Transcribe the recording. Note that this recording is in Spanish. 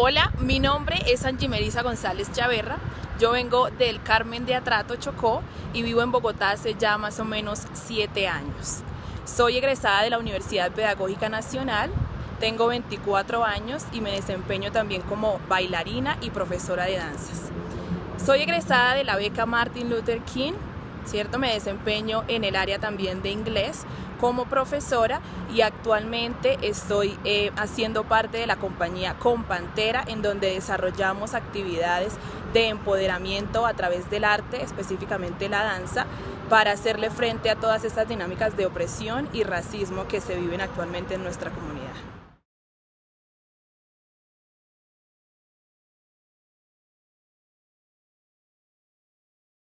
Hola, mi nombre es Angie Melisa González Chaverra. Yo vengo del Carmen de Atrato, Chocó, y vivo en Bogotá hace ya más o menos siete años. Soy egresada de la Universidad Pedagógica Nacional, tengo 24 años y me desempeño también como bailarina y profesora de danzas. Soy egresada de la beca Martin Luther King ¿cierto? Me desempeño en el área también de inglés como profesora y actualmente estoy eh, haciendo parte de la compañía Compantera en donde desarrollamos actividades de empoderamiento a través del arte, específicamente la danza, para hacerle frente a todas estas dinámicas de opresión y racismo que se viven actualmente en nuestra comunidad.